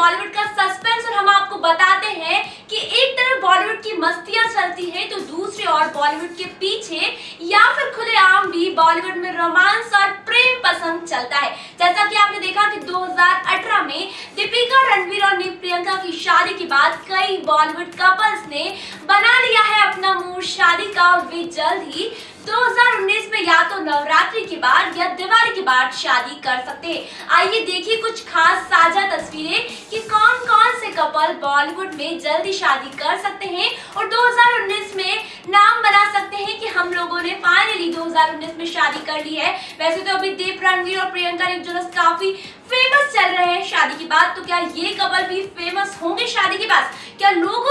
बॉलीवुड का सस्पेंस और हम आपको बताते हैं कि एक तरफ़ बॉलीवुड की मस्तियाँ चलती है तो दूसरी ओर बॉलीवुड के पीछे या फिर खुलेआम भी बॉलीवुड में रोमांस और प्रेम पसंद चलता है। जैसा कि आपने देखा कि 2018 में दीपिका रणवीर और प्रियंका की शादी के बाद कई बॉलीवुड कपल्स ने बना लिया है अपना मूड। शादी का और वे जल्द ही 2019 में या तो नवरात्रि बाद या दिवाली के बाद शादी कर सकते हैं। आइए देखिए कुछ खास साझा तस्वीरें कि कौन कौन से कपल बॉलीवुड में जल्दी शादी कर सकते हैं और 2019 में नाम बना सकते हैं कि हम लोगों ने फाइनली 2019 में शादी कर ली है। वैसे तो अभी देव रणवीर और प्रियंका ने जोनस काफ़ी फ़ेमस चल रहे हैं। शादी के बाद तो क्या ये कपल भी फ़ेमस होंगे शादी के बाद? क्या लोगों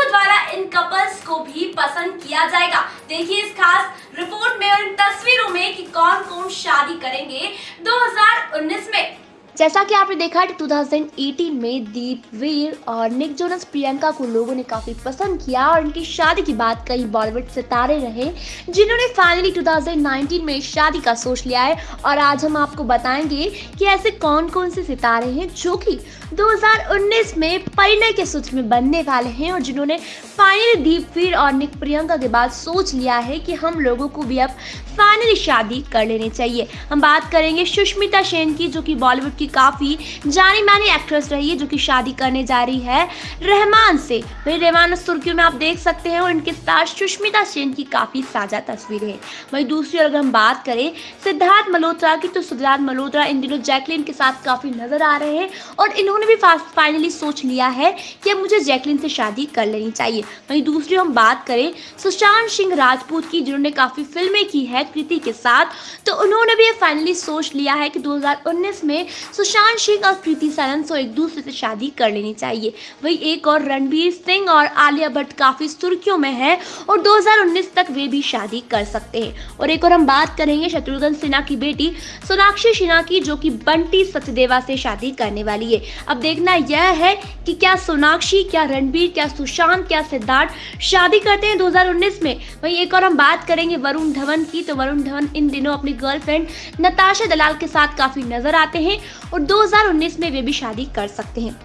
द्वारा को भी पसंद किया जाएगा। देखिए इस खास रिपोर्ट में और इन तस्वीरों में कि कौन कौन शादी करेंगे। 2019 में जैसा कि आपने देखा कि 2018 में दीप वीर और निक जोनस प्रियंका को लोगों ने काफ़ी पसंद किया और इनकी शादी की बात कई बॉलीवुड सितारे रहे, जिन्होंने फाइनली 2019 में शादी का सोच लिया है। और आज हम आपको बताएँगे कि ऐसे कौन कौन से सितारे हैं जो कि 2019 में परिणय के सूत्र में बनने वाले हैं और जिन्होंने फाइनली दीप वीर और निक प्रियंका के बाद सोच लिया है कि हम लोगों को भी अब फाइनली शादी कर लेनी चाहिए। हम बात करेंगे सुष्मिता सेन की, जो कि बॉलीवुड की काफ़ी जानी मानी एक्ट्रेस रही है जो कि शादी करने जा रही है रहमान से। वही रहमान सुर्खियों में आप देख सकते हैं और इनके साथ सुष्मिता सेन की काफ़ी साझा तस्वीरें हैं। वही दूसरी अगर हम बात करें सिद्धार्थ मल्होत्रा की तो सिद्धार्थ मल्होत्रा इन दिनों जैकलिन के साथ काफ़ी नज़र आ रहे हैं और इन्होंने भी फाइनली सोच लिया है कि अब मुझे जैकलिन से शादी कर लेनी चाहिए। वहीं दूसरी हम बात करें सुशांत सिंह राजपूत की, जिन्होंने काफ़ी फ़िल्में की है कृति के साथ तो उन्होंने भी ये फाइनली सोच लिया है कि 2019 में सुशांत सिंह और कृति सनन को एक दूसरे से शादी कर लेनी चाहिए। वही एक और रणबीर सिंह और आलिया भट्ट काफ़ी सुर्खियों में है और 2019 तक वे भी शादी कर सकते हैं। और एक और हम बात करेंगे शत्रुघ्न सिन्हा की बेटी सोनाक्षी सिन्हा की, जो कि बंटी सचदेवा से शादी करने वाली है। अब देखना यह है कि क्या सोनाक्षी, क्या रणबीर, क्या सुशांत, क्या सिद्धार्थ शादी करते हैं 2019 में। वहीं एक और हम बात करेंगे वरुण धवन की। तो वरुण धवन इन दिनों अपनी गर्लफ्रेंड नताशा दलाल के साथ काफ़ी नज़र आते हैं और 2019 में वे भी शादी कर सकते हैं।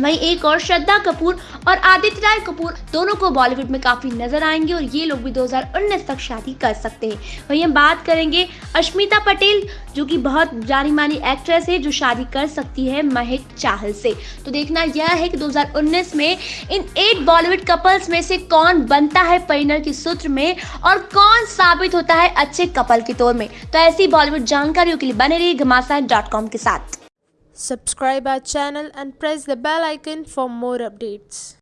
वहीं एक और श्रद्धा कपूर और आदित्य राय कपूर दोनों को बॉलीवुड में काफ़ी नज़र आएँगे और ये लोग भी 2019 तक शादी कर सकते हैं। वहीं हम बात करेंगे अश्मिता पटेल, जो कि बहुत जानी मानी एक्ट्रेस है, जो शादी कर सकती है महक चाहल से। तो देखना यह है कि 2019 में इन एट बॉलीवुड कपल्स में से कौन बनता है परिणय के सूत्र में और कौन साबित होता है अच्छे कपल के तौर में। तो ऐसी बॉलीवुड जानकारियों के लिए बने रही के साथ। Subscribe our channel and press the bell icon for more updates.